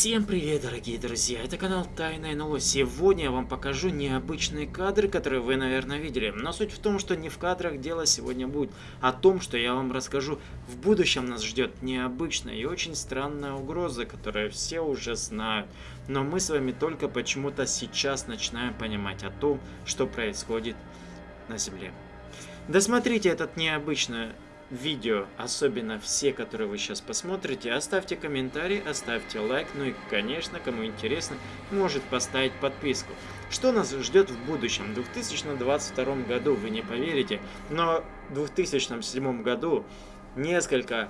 Всем привет, дорогие друзья! Это канал Тайное НЛО. Сегодня я вам покажу необычные кадры, которые вы, наверное, видели. Но суть в том, что не в кадрах дело сегодня будет, а о том, что я вам расскажу. В будущем нас ждет необычная и очень странная угроза, которую все уже знают. Но мы с вами только почему-то сейчас начинаем понимать о том, что происходит на Земле. Досмотрите этот необычный видео, особенно все, которые вы сейчас посмотрите, оставьте комментарий, оставьте лайк, ну и, конечно, кому интересно, может поставить подписку. Что нас ждет в будущем? В 2022 году, вы не поверите, но в 2007 году несколько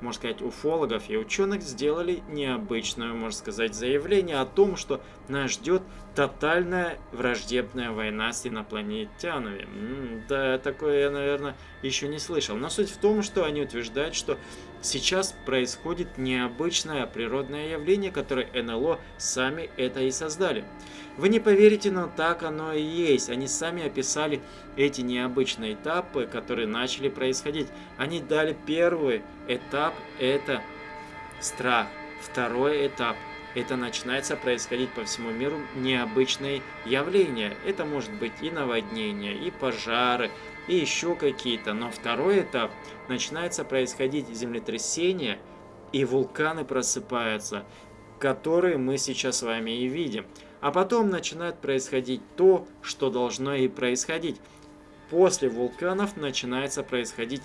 можно сказать, уфологов и ученых сделали необычное, можно сказать, заявление о том, что нас ждет тотальная враждебная война с инопланетянами. Да, такое я, наверное, еще не слышал. Но суть в том, что они утверждают, что сейчас происходит необычное природное явление, которое НЛО сами это и создали. Вы не поверите, но так оно и есть. Они сами описали эти необычные этапы, которые начали происходить. Они дали первый этап, это страх. Второй этап, это начинается происходить по всему миру необычные явления. Это может быть и наводнения, и пожары, и еще какие-то. Но второй этап, начинается происходить землетрясение, и вулканы просыпаются, которые мы сейчас с вами и видим. А потом начинает происходить то, что должно и происходить. После вулканов начинается происходить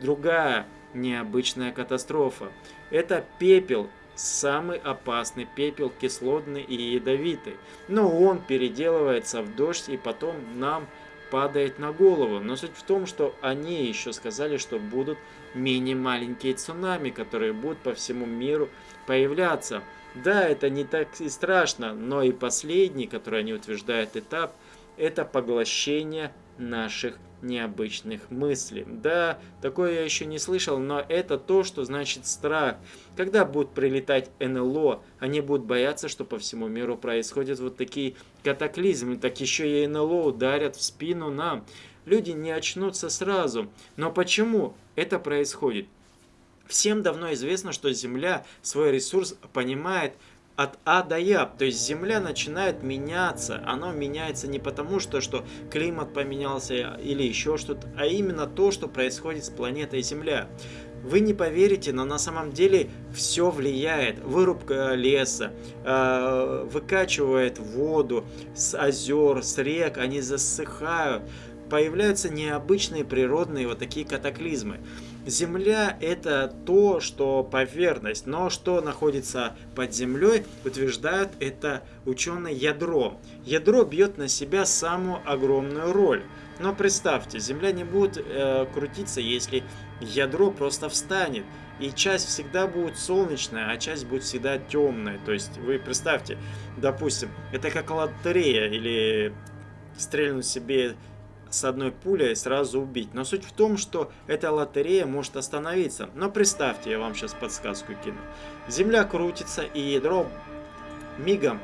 другая необычная катастрофа. Это пепел, самый опасный пепел, кислотный и ядовитый. Но он переделывается в дождь и потом нам падает на голову. Но суть в том, что они еще сказали, что будут мини-маленькие цунами, которые будут по всему миру появляться. Да, это не так и страшно, но и последний, который они утверждают этап, это поглощение наших необычных мыслей. Да, такое я еще не слышал, но это то, что значит страх. Когда будут прилетать НЛО, они будут бояться, что по всему миру происходят вот такие катаклизмы, так еще и НЛО ударят в спину нам. Люди не очнутся сразу. Но почему это происходит? Всем давно известно, что Земля свой ресурс понимает от А до Я. То есть Земля начинает меняться. Оно меняется не потому, что, что климат поменялся или еще что-то, а именно то, что происходит с планетой Земля. Вы не поверите, но на самом деле все влияет. Вырубка леса, э, выкачивает воду с озер, с рек, они засыхают. Появляются необычные природные вот такие катаклизмы. Земля это то, что поверхность, но что находится под землей, утверждают это ученые ядро. Ядро бьет на себя самую огромную роль. Но представьте, Земля не будет э, крутиться, если ядро просто встанет. И часть всегда будет солнечная, а часть будет всегда темная. То есть вы представьте, допустим, это как лотерея или стрельнуть себе с одной пулей сразу убить. Но суть в том, что эта лотерея может остановиться. Но представьте, я вам сейчас подсказку кину. Земля крутится, и ядро мигом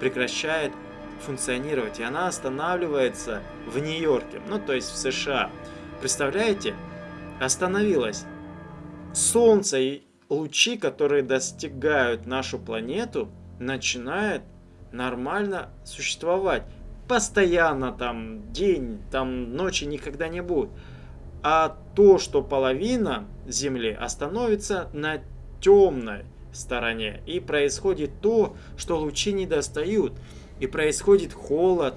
прекращает функционировать. И она останавливается в Нью-Йорке, ну то есть в США. Представляете? Остановилась. Солнце и лучи, которые достигают нашу планету, начинают нормально существовать постоянно там день, там ночи никогда не будет. А то, что половина Земли остановится на темной стороне. И происходит то, что лучи не достают. И происходит холод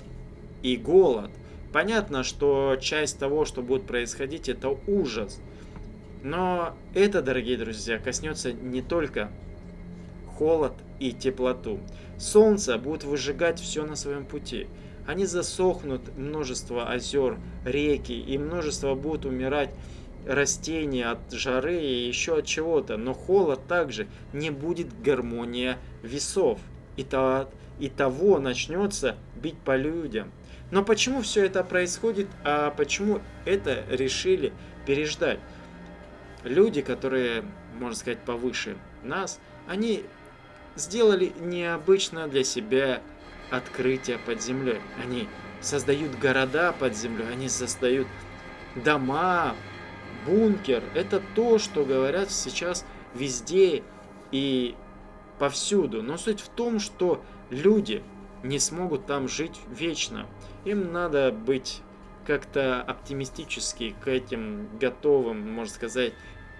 и голод. Понятно, что часть того, что будет происходить, это ужас. Но это, дорогие друзья, коснется не только холод и теплоту. Солнце будет выжигать все на своем пути они засохнут, множество озер, реки, и множество будут умирать растения от жары и еще от чего-то. Но холод также не будет гармония весов. И, то, и того начнется бить по людям. Но почему все это происходит, а почему это решили переждать? Люди, которые, можно сказать, повыше нас, они сделали необычно для себя открытия под землей. Они создают города под землей, они создают дома, бункер. Это то, что говорят сейчас везде. И повсюду. Но суть в том, что люди не смогут там жить вечно. Им надо быть как-то оптимистически к этим готовым, можно сказать,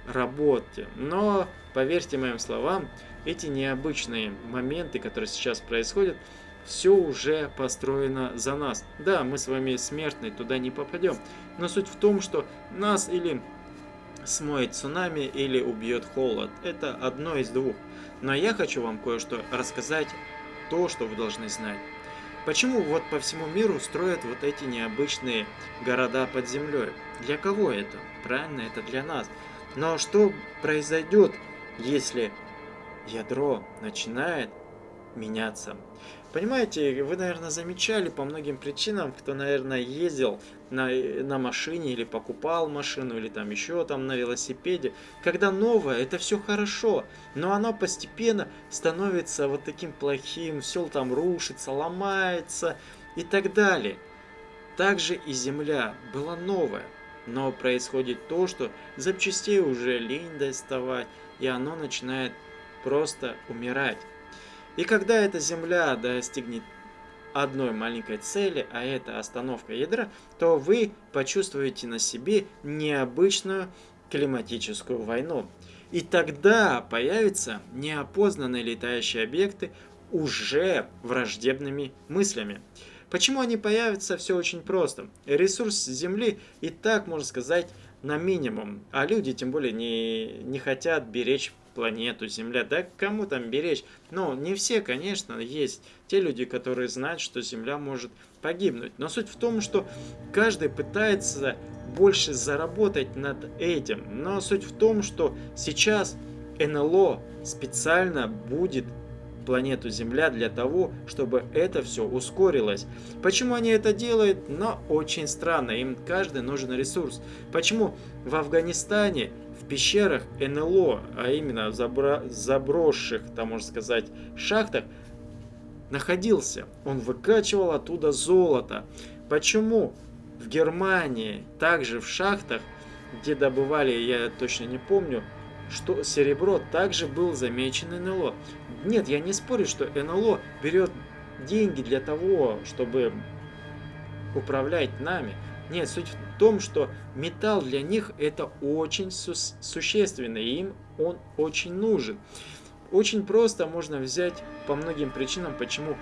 работе. Но, поверьте моим словам, эти необычные моменты, которые сейчас происходят, все уже построено за нас. Да, мы с вами смертные, туда не попадем. Но суть в том, что нас или смоет цунами, или убьет холод. Это одно из двух. Но я хочу вам кое-что рассказать, то, что вы должны знать. Почему вот по всему миру строят вот эти необычные города под землей? Для кого это? Правильно, это для нас. Но что произойдет, если ядро начинает меняться? Понимаете, вы, наверное, замечали по многим причинам, кто, наверное, ездил на, на машине или покупал машину, или там еще там на велосипеде. Когда новое, это все хорошо, но оно постепенно становится вот таким плохим, все там рушится, ломается и так далее. Также и Земля была новая, но происходит то, что запчастей уже лень доставать, и оно начинает просто умирать. И когда эта Земля достигнет одной маленькой цели, а это остановка ядра, то вы почувствуете на себе необычную климатическую войну. И тогда появятся неопознанные летающие объекты уже враждебными мыслями. Почему они появятся? Все очень просто. Ресурс Земли и так, можно сказать, на минимум. А люди тем более не, не хотят беречь планету Земля. Да кому там беречь? Ну, не все, конечно, есть те люди, которые знают, что Земля может погибнуть. Но суть в том, что каждый пытается больше заработать над этим. Но суть в том, что сейчас НЛО специально будет планету Земля для того, чтобы это все ускорилось. Почему они это делают? Но очень странно, им каждый нужен ресурс. Почему в Афганистане в пещерах НЛО, а именно в забро заброшенных, там можно сказать, шахтах, находился. Он выкачивал оттуда золото. Почему в Германии, также в шахтах, где добывали, я точно не помню, что серебро также был замечен НЛО. Нет, я не спорю, что НЛО берет деньги для того, чтобы управлять нами. Нет, суть в том, что металл для них это очень су существенно, и им он очень нужен. Очень просто можно взять по многим причинам, почему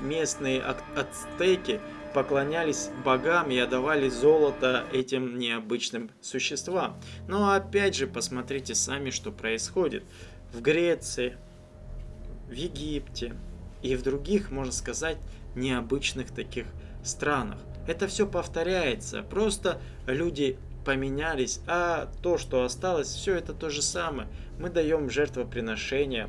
местные ацтеки поклонялись богам и отдавали золото этим необычным существам. Но опять же, посмотрите сами, что происходит. В Греции, в Египте и в других, можно сказать, необычных таких странах. Это все повторяется, просто люди поменялись, а то, что осталось, все это то же самое. Мы даем жертвоприношения,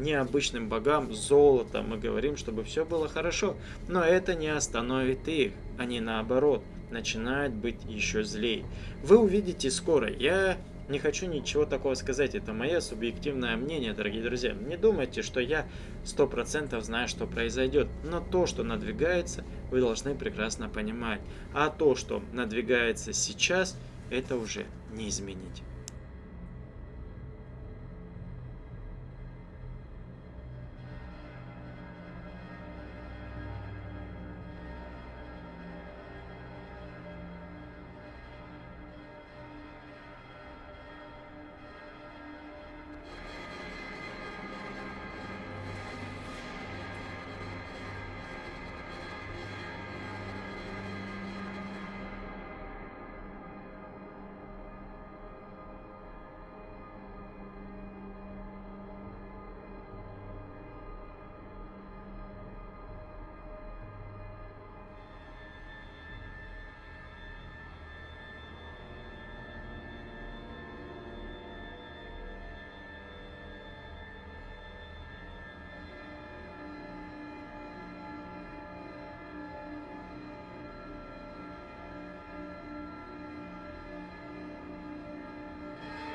необычным богам золото. Мы говорим, чтобы все было хорошо. Но это не остановит их. Они наоборот начинают быть еще злее. Вы увидите скоро. Я не хочу ничего такого сказать. Это мое субъективное мнение, дорогие друзья. Не думайте, что я сто процентов знаю, что произойдет. Но то, что надвигается, вы должны прекрасно понимать. А то, что надвигается сейчас, это уже не изменить.